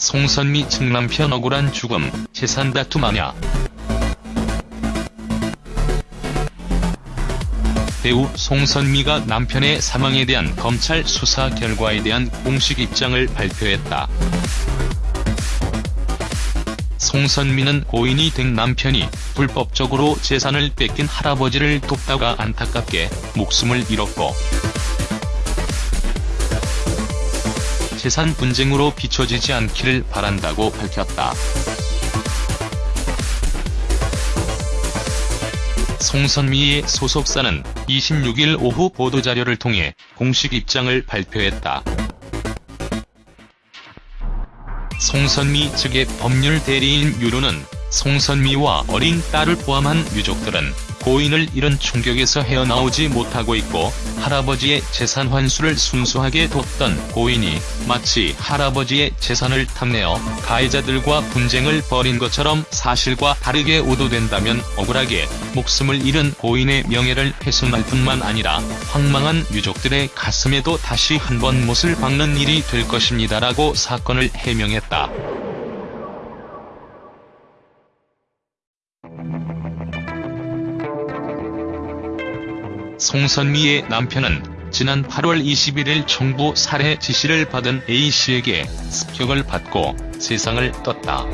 송선미 측 남편 억울한 죽음, 재산 다툼 아냐. 배우 송선미가 남편의 사망에 대한 검찰 수사 결과에 대한 공식 입장을 발표했다. 송선미는 고인이 된 남편이 불법적으로 재산을 뺏긴 할아버지를 돕다가 안타깝게 목숨을 잃었고 재산 분쟁으로 비춰지지 않기를 바란다고 밝혔다. 송선미의 소속사는 26일 오후 보도자료를 통해 공식 입장을 발표했다. 송선미 측의 법률 대리인 유로는 송선미와 어린 딸을 포함한 유족들은 고인을 잃은 충격에서 헤어나오지 못하고 있고 할아버지의 재산 환수를 순수하게 돕던 고인이 마치 할아버지의 재산을 탐내어 가해자들과 분쟁을 벌인 것처럼 사실과 다르게 오도된다면 억울하게 목숨을 잃은 고인의 명예를 훼손할 뿐만 아니라 황망한 유족들의 가슴에도 다시 한 번 못을 박는 일이 될 것입니다라고 사건을 해명했다. 송선미의 남편은 지난 8월 21일 청부 살해 지시를 받은 A씨에게 습격을 받고 세상을 떴다.